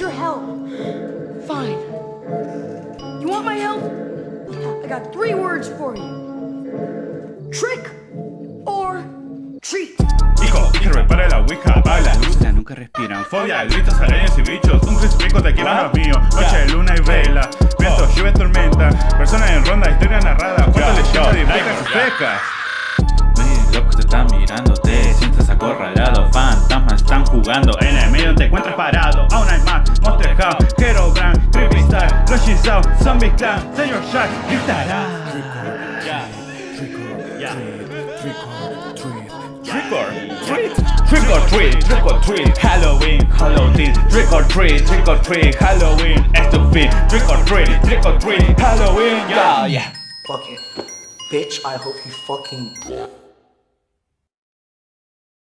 your help. Fine. You want my help? I got three words for you. Trick or treat. Hijo, hierve para la ouija, baila, luna, nunca respiran. Fobia, gritos, arañas y bichos, un crucifijo te quiero los mío. Noche, luna y vela, viento, oh. lluvia, tormenta. Personas en ronda, historia narrada, cuatro leyendas y fecas y fecas. Locos te están mirando, te sientes acorralado Fantasmas están jugando, en el medio te encuentras parado Aún hay House, Hero Brand, Creepy Style, Lucky South, Zombie Clan, Señor Shark, gritará Trick or treat, trick or treat, trick or treat, Halloween, Halloween, trick or treat, trick or treat, Halloween, estupid, trick or treat, trick or treat, Halloween, yeah, yeah. Fuck it. Bitch, I hope you fucking